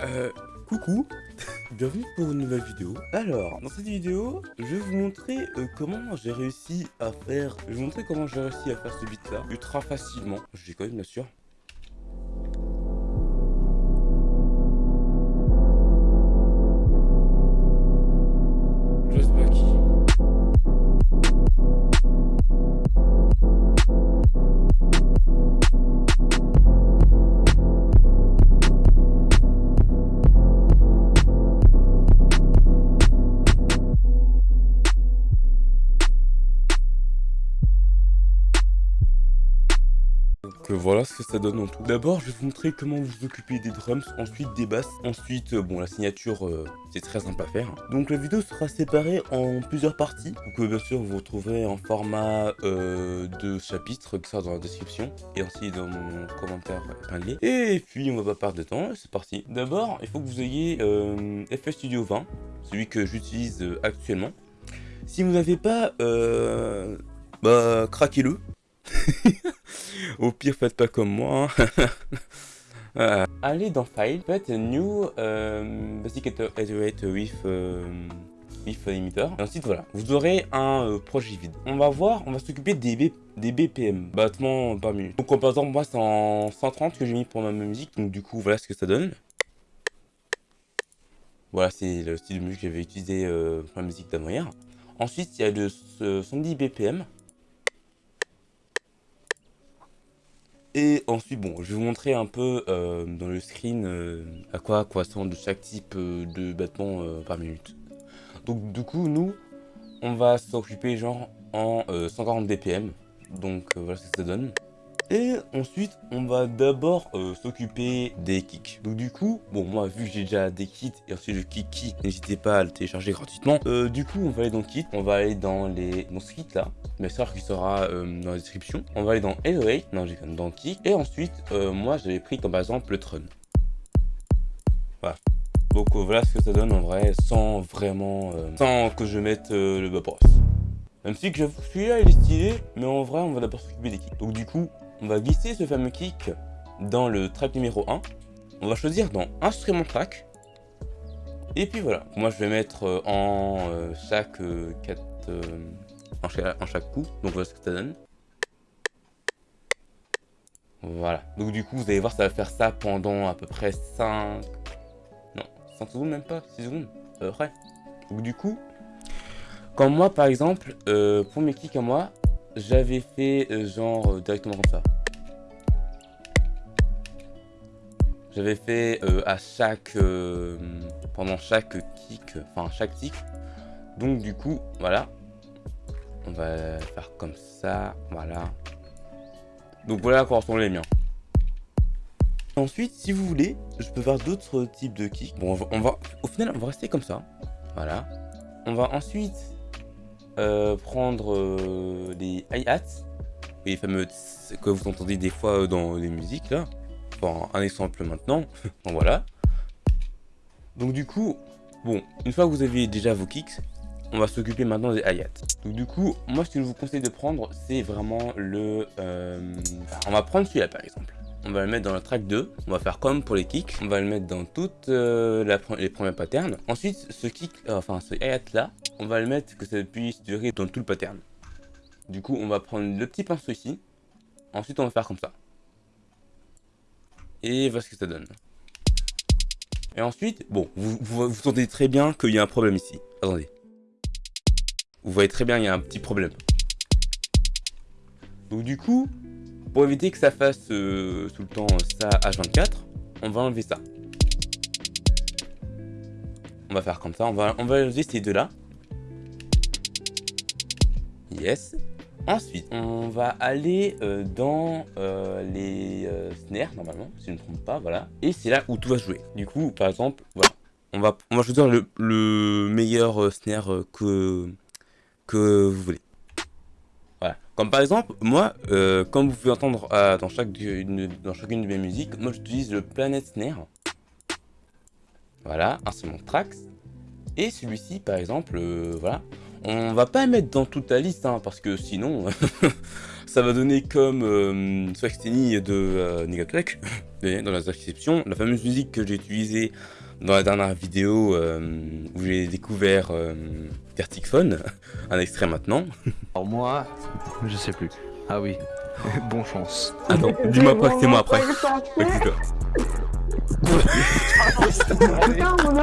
Euh, coucou Bienvenue pour une nouvelle vidéo. Alors, dans cette vidéo, je vais vous montrer euh, comment j'ai réussi à faire... Je vais vous montrer comment j'ai réussi à faire ce beat là, ultra facilement. Je déconne bien sûr. Ça donne en tout. D'abord, je vais vous montrer comment vous occuper des drums, ensuite des basses, ensuite, euh, bon, la signature, euh, c'est très simple à faire. Donc la vidéo sera séparée en plusieurs parties. Donc bien sûr, vous retrouverez en format de chapitre, sera dans la description, et aussi dans mon commentaire épinglé. Et puis, on va pas perdre de temps, c'est parti. D'abord, il faut que vous ayez FL Studio 20, celui que j'utilise actuellement. Si vous n'avez pas, bah, craquez-le. Au pire, faites pas comme moi. Hein. Euh, allez dans File, faites New euh, Basic Iterate with, euh, with Limiter. Et ensuite, voilà, vous aurez un euh, projet vide. On va voir, on va s'occuper des, des BPM, battements par minute. Donc, par exemple, moi, c'est en 130 que j'ai mis pour ma musique. Donc, du coup, voilà ce que ça donne. Voilà, c'est le style de musique que j'avais utilisé pour la musique d'avant Ensuite, il y a le 110 BPM. Et ensuite, bon, je vais vous montrer un peu euh, dans le screen euh, à quoi correspond chaque type euh, de battement par minute. Donc du coup, nous, on va s'occuper genre en 140 dpm. Donc voilà ce que ça donne. Et ensuite, on va d'abord euh, s'occuper des kicks. Donc du coup, bon moi vu que j'ai déjà des kits et ensuite le kick kit, n'hésitez pas à le télécharger gratuitement. Euh, du coup, on va aller dans kit, on va aller dans les dans ce kit là, bien sûr qui sera euh, dans la description. On va aller dans Elevate, non j'ai dans kick. Et ensuite, moi j'avais pris comme exemple le Tron. Voilà. Donc voilà ce que ça donne en vrai, sans vraiment, sans que je mette le Vaporous. Même si que celui-là il est stylé, mais en vrai on va d'abord s'occuper des kicks. Donc du coup, on va glisser ce fameux kick dans le track numéro 1. On va choisir dans Instrument Track. Et puis voilà, moi je vais mettre euh, en euh, chaque 4... Euh, en, chaque, coup, donc voilà ce que ça donne. Voilà, donc du coup vous allez voir ça va faire ça pendant à peu près 5... Non, 5 secondes même pas, 6 secondes, à peu près. Donc du coup, comme moi par exemple, pour mes kicks à moi, j'avais fait euh, genre euh, directement comme ça. J'avais fait euh, à chaque pendant chaque kick, enfin chaque tick. Donc du coup, voilà. On va faire comme ça, voilà. Donc voilà à quoi ressemblent les miens. Ensuite, si vous voulez, je peux faire d'autres types de kicks. Bon, on va, au final, on va rester comme ça. Voilà. On va ensuite euh, prendre euh, des hi-hats, les fameux que vous entendez des fois euh, dans les musiques là. Bon, un exemple maintenant. bon, voilà. Donc du coup, bon, une fois que vous avez déjà vos kicks, on va s'occuper maintenant des hi-hats. Donc du coup, moi ce que je vous conseille de prendre, c'est vraiment le... on va prendre celui-là par exemple on va le mettre dans le track 2, on va faire comme pour les kicks, on va le mettre dans toutes euh, les premiers patterns. Ensuite, ce kick, euh, enfin ce hi là, on va le mettre que ça puisse durer dans tout le pattern. Du coup, on va prendre le petit pinceau ici, ensuite on va faire comme ça. Et voilà ce que ça donne. Et ensuite, bon, vous, vous, très bien qu'il y a un problème ici. Attendez. Vous voyez très bien, il y a un petit problème. Donc du coup, pour éviter que ça fasse euh, tout le temps ça H24, on va enlever ça. On va faire comme ça, on va, on va enlever ces deux-là. Yes. Ensuite, on va aller euh, dans euh, les snares, normalement, si je ne me trompe pas, voilà. Et c'est là où tout va jouer. Du coup, par exemple, voilà. On va, on va choisir le, le meilleur snare que, que vous voulez. Comme par exemple, moi, euh, comme vous pouvez entendre euh, dans, dans chacune de mes musiques, moi j'utilise le Planet Snare. Voilà, instrument tracks. Et celui-ci, par exemple, euh, voilà. On va pas mettre dans toute la liste, hein, parce que sinon, ça va donner comme euh, de euh, dans la description, la fameuse musique que j'ai utilisée dans la dernière vidéo euh, où j'ai découvert euh, Verticphone, un extrait maintenant. Alors moi, je sais plus. Ah oui, bon chance. Attends, dis-moi après que c'est moi après. Putain, mon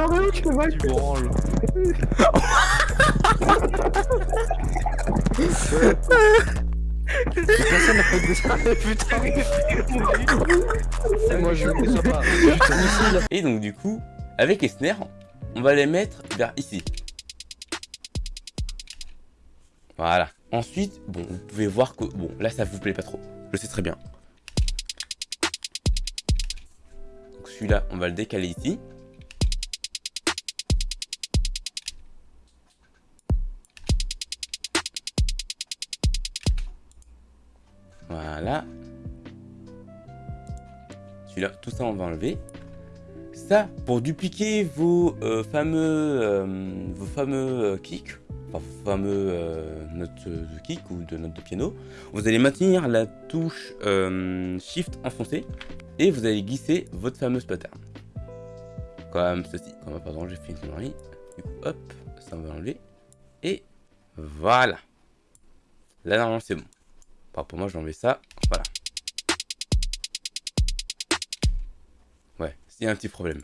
je pas. Putain, Et donc du coup, avec snares, on va les mettre vers ici. Voilà. Ensuite, bon, vous pouvez voir que... Bon, là, ça vous plaît pas trop. Je sais très bien. Celui-là, on va le décaler ici. Voilà. Celui-là, tout ça, on va enlever. Ça, pour dupliquer vos euh, fameux, euh, fameux euh, kicks, fameux notes de kick ou de notes de piano, vous allez maintenir la touche Shift enfoncée et vous allez glisser votre fameuse pattern. Comme ceci. Comme par exemple, j'ai fait une connerie. Hop, ça on va enlever. Et voilà. Là, normalement, c'est bon. Enfin, pour moi, je vais ça. Voilà. C'est un petit problème.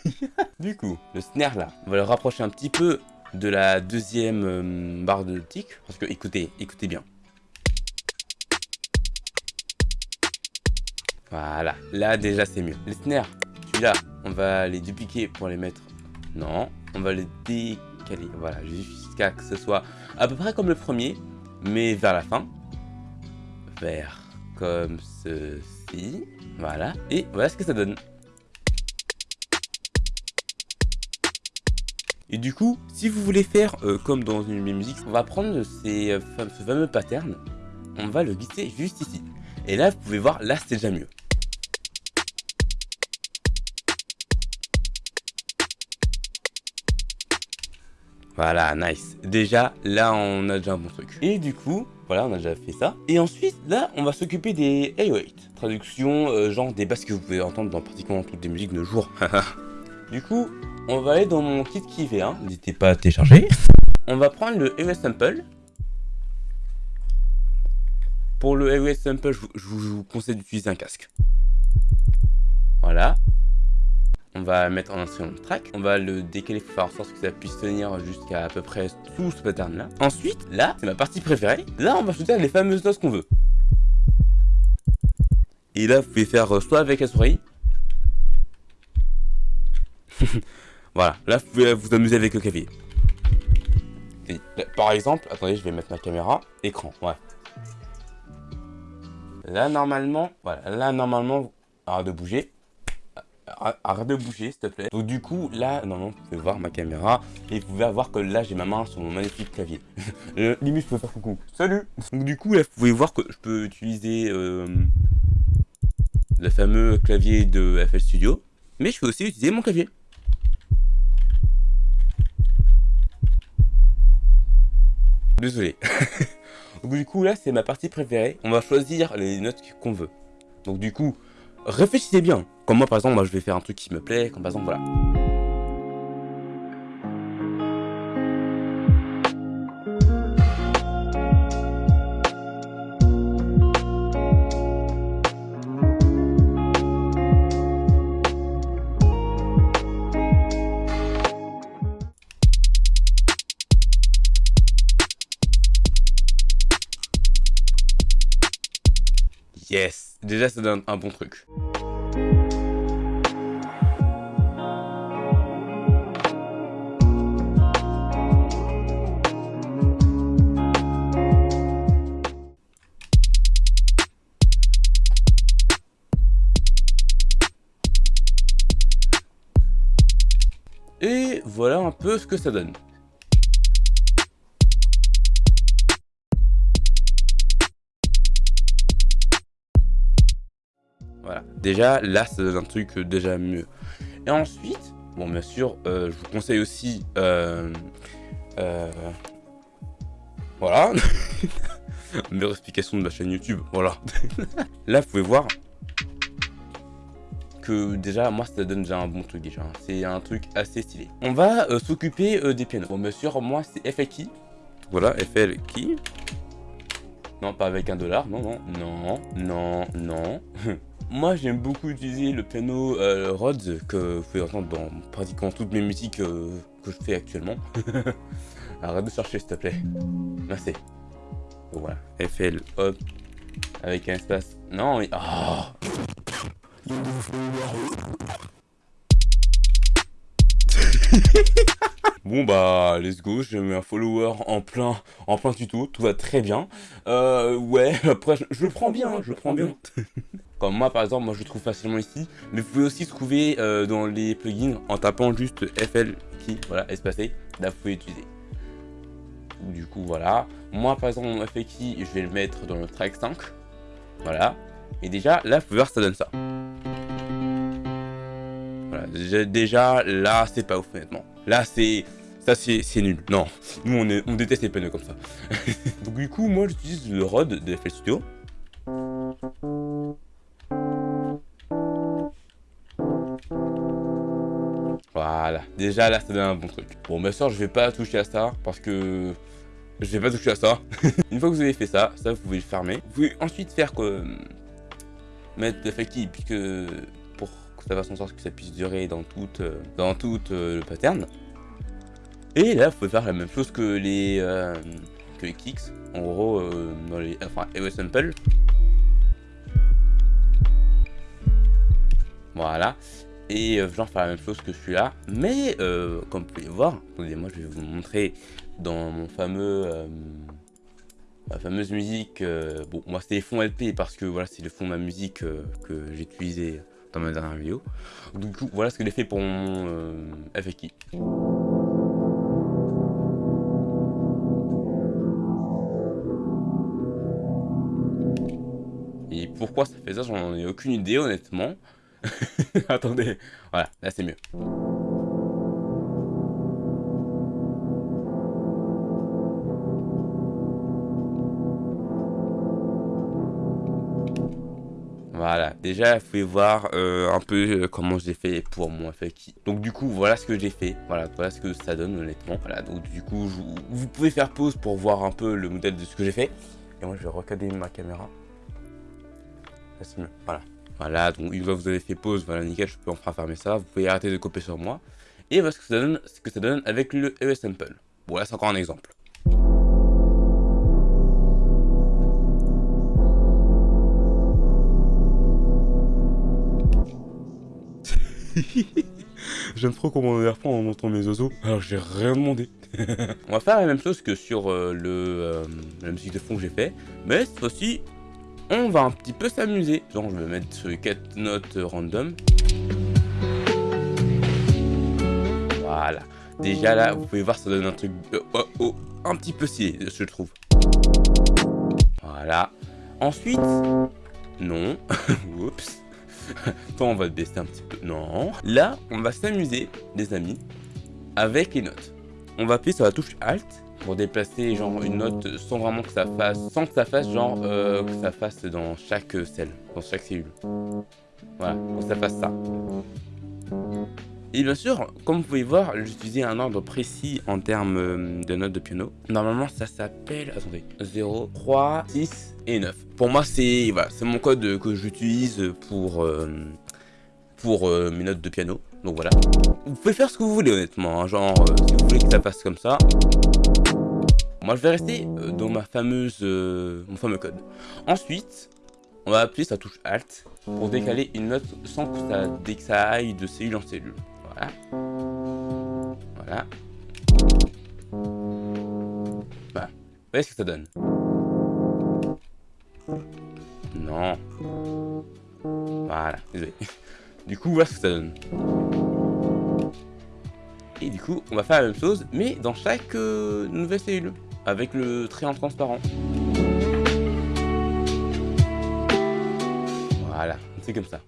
du coup, le snare là, on va le rapprocher un petit peu de la deuxième euh, barre de tic. Parce que, écoutez, écoutez bien. Voilà, là déjà c'est mieux. Les snares, celui-là, on va les dupliquer pour les mettre... Non, on va les décaler. Voilà, jusqu'à que ce soit à peu près comme le premier, mais vers la fin. Vers comme ceci. Voilà, et voilà ce que ça donne. Et du coup, si vous voulez faire euh, comme dans une musique, on va prendre ces, euh, ce fameux pattern, on va le glisser juste ici. Et là, vous pouvez voir, là c'est déjà mieux. Voilà, nice. Déjà, là, on a déjà un bon truc. Et du coup, voilà, on a déjà fait ça. Et ensuite, là, on va s'occuper des 808. Traduction, euh, genre des basses que vous pouvez entendre dans pratiquement toutes les musiques de jour. du coup, on va aller dans mon kit qui V1. N'hésitez pas à télécharger. On va prendre le AOS Sample. Pour le AOS Sample, je vous, je vous conseille d'utiliser un casque. Voilà. On va mettre en instrument de track. On va le décaler pour faire en sorte que ça puisse tenir jusqu'à à peu près tout ce pattern là. Ensuite, là, c'est ma partie préférée. Là, on va choisir les fameuses notes qu'on veut. Et là, vous pouvez faire euh, soit avec la souris. voilà, là, vous pouvez vous amuser avec le clavier. Là, par exemple, attendez, je vais mettre ma caméra. Écran, ouais. Là, normalement, voilà, là, normalement, arrête de bouger. Arrête- de bouger, s'il te plaît. Donc, du coup, là, normalement, vous pouvez voir ma caméra. Et vous pouvez voir que là, j'ai ma main sur mon magnifique clavier. Euh, limite, je peux faire coucou. Salut Donc, du coup, là, vous pouvez voir que je peux utiliser euh, le fameux clavier de FL Studio. Mais je peux aussi utiliser mon clavier. Désolé. Donc du coup là c'est ma partie préférée. On va choisir les notes qu'on veut. Donc du coup, réfléchissez bien. Comme moi par exemple, moi je vais faire un truc qui me plaît. Comme par exemple voilà. Déjà ça donne un bon truc. Et voilà un peu ce que ça donne. Déjà, là, ça donne un truc euh, déjà mieux. Et ensuite, bon, bien sûr, euh, je vous conseille aussi... euh, voilà. Meilleure explication de ma chaîne YouTube, voilà. Là, vous pouvez voir que déjà, moi, ça donne déjà un bon truc déjà. C'est un truc assez stylé. On va s'occuper des pianos. Bon, bien sûr, moi, c'est FLKey. Voilà, FLKey. Non, pas avec un dollar, non, non, non, non, non. Moi, j'aime beaucoup utiliser le piano euh, Rhodes que vous pouvez entendre dans pratiquement toutes mes musiques euh, que je fais actuellement. Arrête de chercher, s'il te plaît. Merci. Voilà, FL, hop, avec un espace. Non, mais... Oh Bon bah let's go, j'ai mis un follower en plein en plein tuto, tout va très bien. Euh ouais, après je, je prends bien, je prends bien. Moi par exemple, moi je le trouve facilement ici, mais vous pouvez aussi trouver euh, dans les plugins en tapant juste FL qui voilà espacé, là vous pouvez utiliser. Du coup voilà, moi par exemple mon FL key, je vais le mettre dans le track 5. Voilà. Et déjà là vous pouvez voir ça donne ça. Voilà, déjà, là c'est pas ouf honnêtement. Là c'est ça c'est nul. Non, nous on déteste les panneaux comme ça. Donc du coup moi j'utilise le ROD de FL Studio. Déjà là ça donne un bon truc. Bon ma soeur je vais pas toucher à ça parce que je vais pas toucher à ça. Une fois que vous avez fait ça, ça vous pouvez le fermer. Vous pouvez ensuite faire que mettre le FLKey puisque pour que ça fasse en sorte que ça puisse durer dans toute, dans toute euh, le pattern. Et là, vous pouvez faire la même chose que les, euh, que les kicks. En gros, euh, dans les, enfin, EO Sample. Voilà. Et euh, faire la même chose que celui-là. Mais, euh, comme vous pouvez voir, attendez, moi je vais vous montrer dans mon fameux... Euh, ma fameuse musique, euh, bon moi c'est les fonds LP parce que voilà c'est le fond de ma musique que j'ai utilisé dans ma dernière vidéo. Du coup voilà ce que j'ai fait pour mon FAQ. Et pourquoi ça fait ça, j'en ai aucune idée honnêtement. Attendez, voilà, là c'est mieux. Voilà, déjà vous pouvez voir euh, un peu euh, comment j'ai fait pour mon FAQ. Donc du coup voilà ce que j'ai fait, voilà, voilà ce que ça donne honnêtement. Voilà, donc du coup vous pouvez faire pause pour voir un peu le modèle de ce que j'ai fait. Et moi je vais recader ma caméra. Là c'est mieux, voilà. Voilà, donc une fois que vous avez fait pause, voilà nickel, je peux enfin fermer ça. Vous pouvez arrêter de copier sur moi. Et voilà ce que ça donne, ce que ça donne avec le ES Sample. Bon là c'est encore un exemple. J'aime trop comment on reprend en montrant mes oiseaux, alors j'ai rien demandé. on va faire la même chose que sur euh, le, euh, la musique de fond que j'ai fait, mais cette fois-ci, on va un petit peu s'amuser. Genre, je vais mettre 4 notes random. Voilà. Déjà là, vous pouvez voir, ça donne un truc euh, oh, oh, un petit peu stylé, je trouve. Voilà. Ensuite, non. Oups. Toi, on va baisser un petit peu. Non. Là, on va s'amuser, les amis, avec les notes. On va appuyer sur la touche Alt pour déplacer genre une note sans vraiment que ça fasse, sans que ça fasse genre euh, que ça fasse dans chaque cell, dans chaque cellule. Voilà, que ça fasse ça. Et bien sûr, comme vous pouvez voir, j'utilisais un ordre précis en termes euh, de notes de piano. Normalement, ça s'appelle... Attendez. 0, 3, 6 et 9. Pour moi, c'est voilà, mon code que j'utilise pour, euh, pour euh, mes notes de piano. Donc voilà. Vous pouvez faire ce que vous voulez, honnêtement. hein. Genre, euh, si vous voulez que ça passe comme ça. Moi, je vais rester euh, dans ma fameuse, euh, mon fameux code. Ensuite, on va appuyer la touche Alt pour décaler une note sans que ça, dès que aille de cellule en cellule. Voilà. Voilà. Voilà. Vous voyez ce que ça donne? Non. Voilà, désolé. Du coup, voilà ce que ça donne. Et du coup, on va faire la même chose, mais dans chaque euh, nouvelle cellule, avec le trait en transparent. Voilà, c'est comme ça.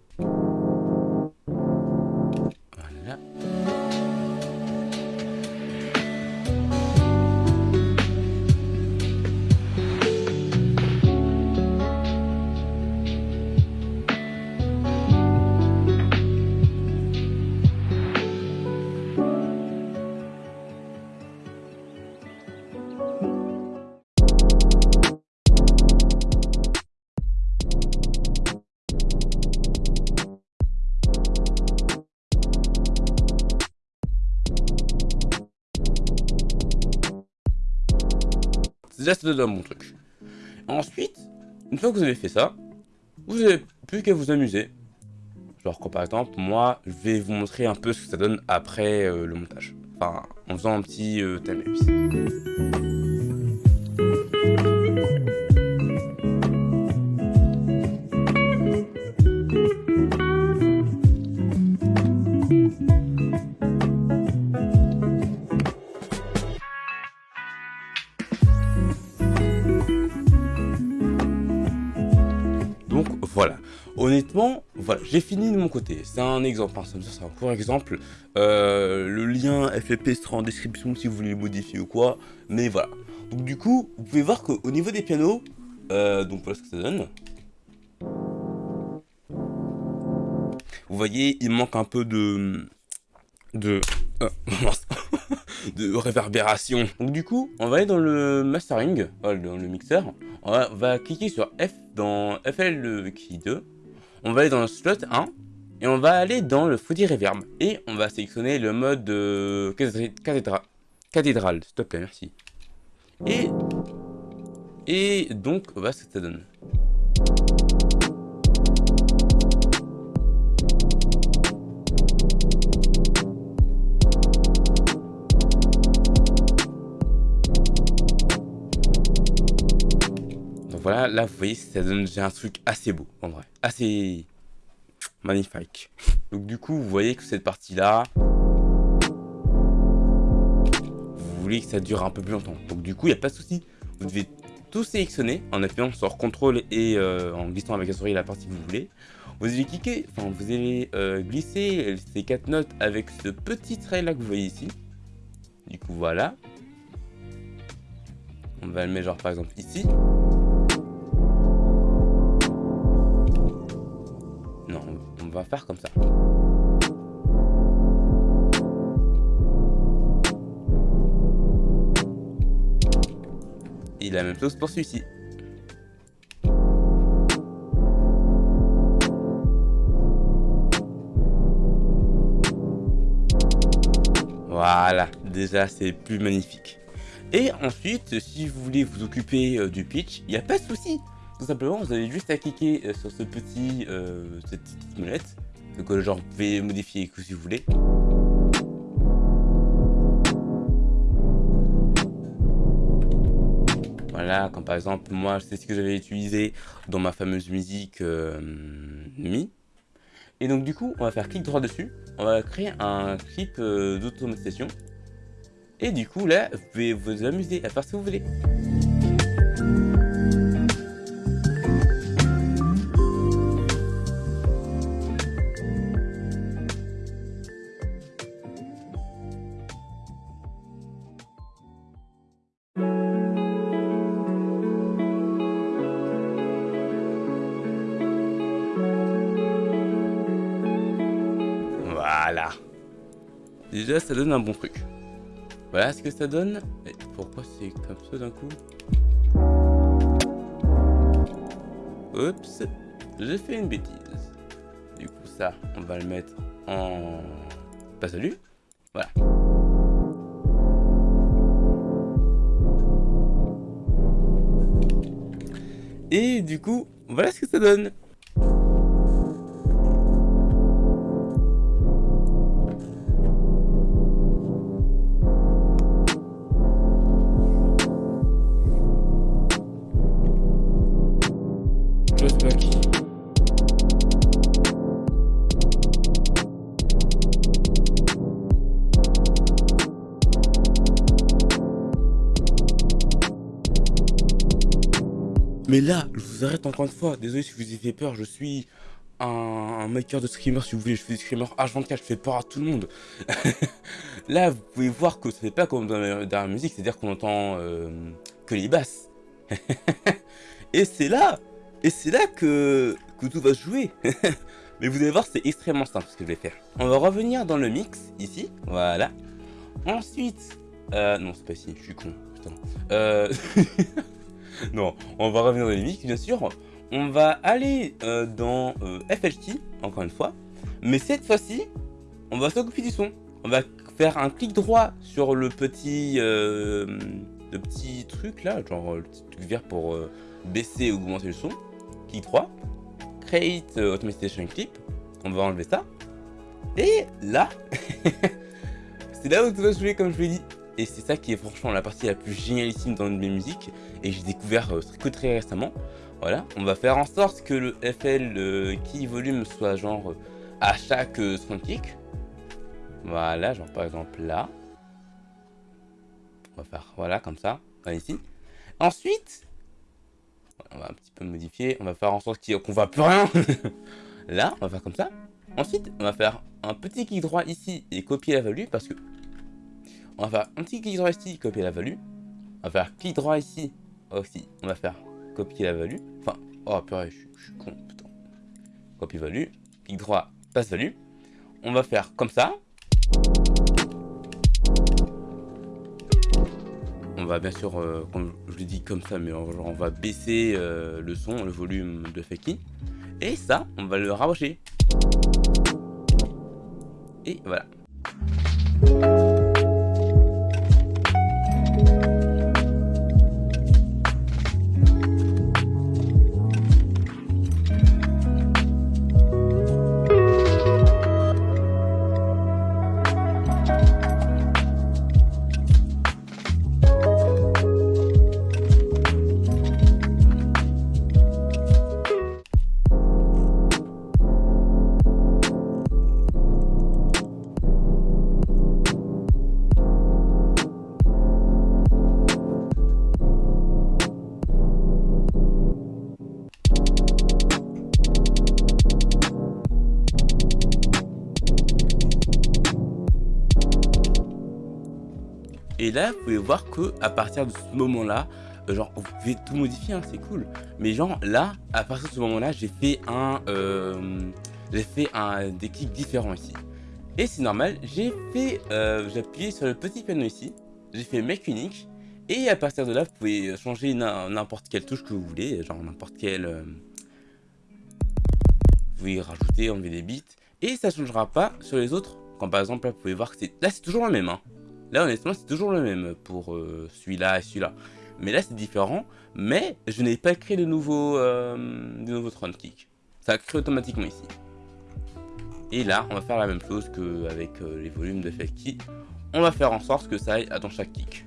Ça donne un bon truc. Ensuite, une fois que vous avez fait ça, vous n'avez plus qu'à vous amuser. Genre, par exemple, moi, je vais vous montrer un peu ce que ça donne après euh, le montage. Enfin, en faisant un petit euh. J'ai fini de mon côté. C'est un exemple, hein, c'est un court exemple. Euh, le lien FFP sera en description si vous voulez le modifier ou quoi. Mais voilà. Donc du coup, vous pouvez voir qu'au niveau des pianos, euh, donc voilà ce que ça donne. Vous voyez, il manque un peu de... de... euh, de réverbération. Donc du coup, on va aller dans le mastering, voilà, dans le mixeur. On va, on va cliquer sur F dans FL key 2. On va aller dans le slot 1. Et on va aller dans le Foodie Reverb. Et on va sélectionner le mode euh, cathédra cathédrale. S'il merci. Et, et donc, voilà ce que ça donne. Voilà, là vous voyez, ça donne déjà un truc assez beau, en vrai. Assez magnifique. Donc du coup, vous voyez que cette partie-là, vous voulez que ça dure un peu plus longtemps. Donc du coup, il n'y a pas de souci. Vous devez tout sélectionner en appuyant sur CTRL et euh, en glissant avec la souris la partie que vous voulez. Vous allez cliquer, enfin vous allez euh, glisser ces quatre notes avec ce petit trait là que vous voyez ici. Du coup, voilà. On va le mettre genre par exemple ici. Va faire comme ça. Et la même chose pour celui-ci. Voilà, déjà c'est plus magnifique. Et ensuite, si vous voulez vous occuper euh, du pitch, il n'y a pas de souci. Tout simplement, vous avez juste à cliquer euh, sur ce petit, euh, cette petite molette. Euh, genre, vous pouvez modifier que si vous voulez. Voilà, comme par exemple, moi, c'est ce que j'avais utilisé dans ma fameuse musique euh, Mi. Et donc, du coup, on va faire clic droit dessus. On va créer un clip euh, d'automatisation. Et du coup, là, vous pouvez vous amuser à faire ce que vous voulez. Un bon truc. Voilà ce que ça donne. Et pourquoi c'est comme ça d'un coup? Oups, j'ai fait une bêtise. Du coup, ça, on va le mettre en... Pas salut. Voilà. Et du coup, voilà ce que ça donne. Mais là, je vous arrête encore une fois. Désolé si vous ai fait peur. Je suis un, maker de screamer, si vous voulez. Je fais des screamers H24. Je fais peur à tout le monde. là, vous pouvez voir que ça fait pas comme dans la, dans la musique. C'est-à-dire qu'on entend euh, que les basses. Et c'est là et c'est là que, que tout va se jouer. Mais vous allez voir, c'est extrêmement simple ce que je vais faire. On va revenir dans le mix, ici. Voilà. Ensuite... Euh, non, c'est pas ici, je suis con. Putain. Euh... non, on va revenir dans le mix, bien sûr. On va aller euh, dans euh, FLT, encore une fois. Mais cette fois-ci, on va s'occuper du son. On va faire un clic droit sur le petit... Euh, le petit truc là, genre le petit truc vert pour baisser ou augmenter le son. Clic 3, Create Automation Clip, on va enlever ça. Et là, c'est là où tout va jouer comme je l'ai dit. Et c'est ça qui est franchement la partie la plus génialissime dans mes musiques et j'ai découvert euh, très récemment. Voilà, on va faire en sorte que le FL key volume soit genre à chaque sound kick. Voilà, genre par exemple là. On va faire voilà comme ça, ici. Ensuite, on va un petit peu modifier, on va faire en sorte qu'on voit plus rien. là, on va faire comme ça. Ensuite, on va faire un petit clic droit ici et copier la value parce que on va faire un petit clic droit ici, copier la value. On va faire clic droit ici aussi. On va faire copier la value. Enfin, oh purée, je, suis con, putain. Copie value, clic droit, passe value. On va faire comme ça. On va bien sûr, euh, comme je l'ai dit comme ça, mais on va baisser euh, le son, le volume de Feki. Et ça, on va le rapprocher. Et voilà. Vous pouvez voir que à partir de ce moment-là, euh, genre, vous pouvez tout modifier, hein, c'est cool. Mais genre, là, à partir de ce moment-là, j'ai fait un... Euh, j'ai fait un, des clics différents ici. Et c'est normal, j'ai fait... Euh, j'ai appuyé sur le petit piano ici. J'ai fait Make Unique. Et à partir de là, vous pouvez changer n'importe quelle touche que vous voulez. Genre, n'importe quelle... vous pouvez rajouter, enlever des bits. Et ça ne changera pas sur les autres. Quand par exemple, là, vous pouvez voir que c'est... Là, c'est toujours le même, hein. Là, honnêtement, c'est toujours le même pour euh, celui-là et celui-là. Mais là, c'est différent. Mais je n'ai pas créé de nouveau, euh, de nouveau kick. Ça crée automatiquement ici. Et là, on va faire la même chose qu'avec euh, les volumes de key. On va faire en sorte que ça aille dans chaque kick.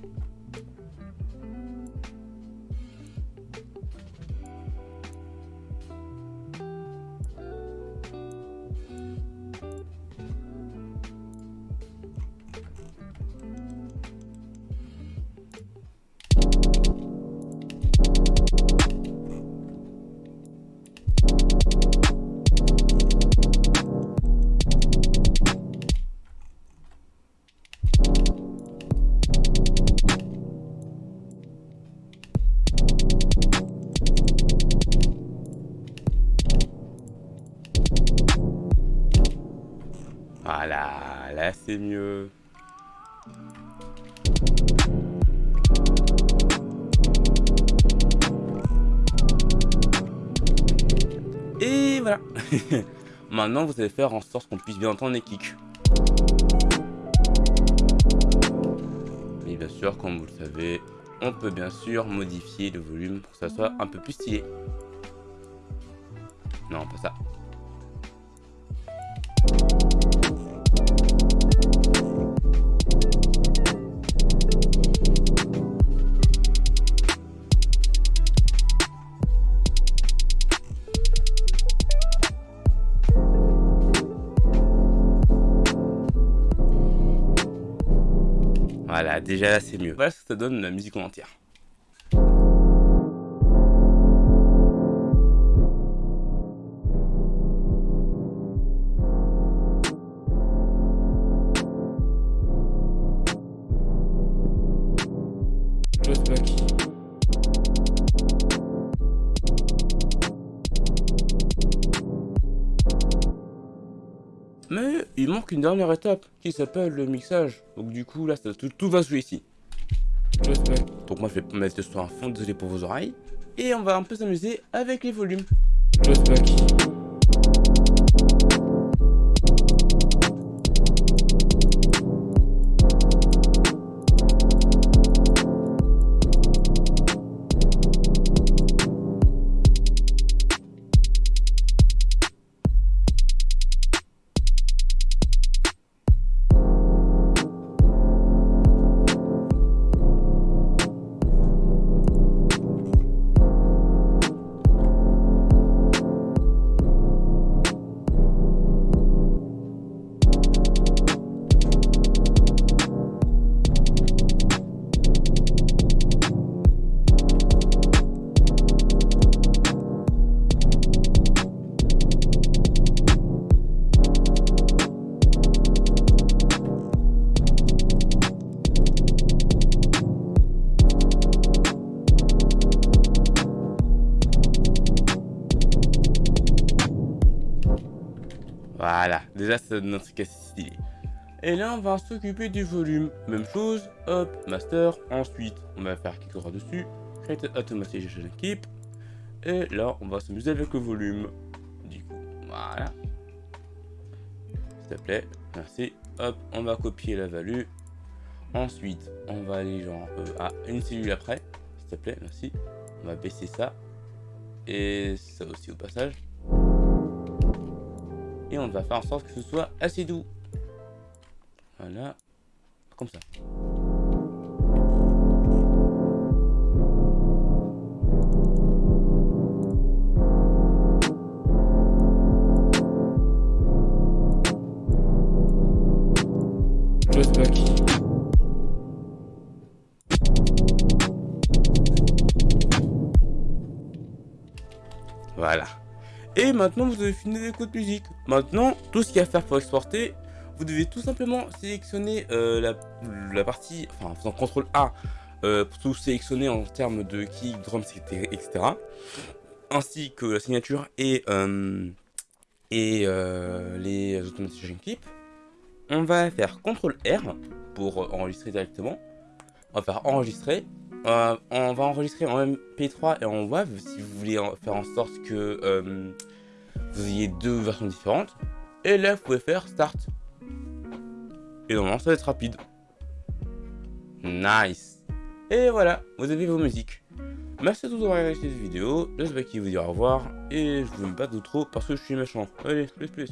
Mieux. Et voilà. Maintenant, vous allez faire en sorte qu'on puisse bien entendre les kicks. Et bien sûr, comme vous le savez, on peut bien sûr modifier le volume pour que ça soit un peu plus stylé. Non, pas ça. Déjà là c'est mieux. Voilà ce que ça donne la musique en entière. Dernière étape qui s'appelle le mixage. Donc du coup là tout, va se jouer ici. Donc moi je vais mettre ce un fond, désolé pour vos oreilles. Et on va un peu s'amuser avec les volumes. Voilà, déjà ça donne un truc assez stylé. Et là, on va s'occuper du volume. Même chose, hop, master. Ensuite, on va faire quelque chose dessus. Create Automation Keep. Et là, on va s'amuser avec le volume. Du coup, voilà. S'il te plaît, merci. Hop, on va copier la value. Ensuite, on va aller genre à une cellule après. S'il te plaît, merci. On va baisser ça. Et ça aussi au passage. Et on va faire en sorte que ce soit assez doux. Voilà. Comme ça. Voilà. Et maintenant, vous avez fini les codes musique. Maintenant, tout ce qu'il y a à faire pour exporter, vous devez tout simplement sélectionner euh, la, partie, enfin, en faisant CTRL A, euh, pour tout sélectionner en termes de kick, drums, etc. Ainsi que la signature et, euh, les automation clips. On va faire CTRL R pour enregistrer directement. On va faire enregistrer. Euh, on va enregistrer en MP3 et en WAV si vous voulez faire en sorte que euh, vous ayez deux versions différentes. Et là, vous pouvez faire Start. Et normalement, ça va être rapide. Nice. Et voilà, vous avez vos musiques. Merci à tous d'avoir regardé cette vidéo. J'espère qu'il vous dire au revoir. Et je vous mets pas trop parce que je suis méchant. Allez, plus plus.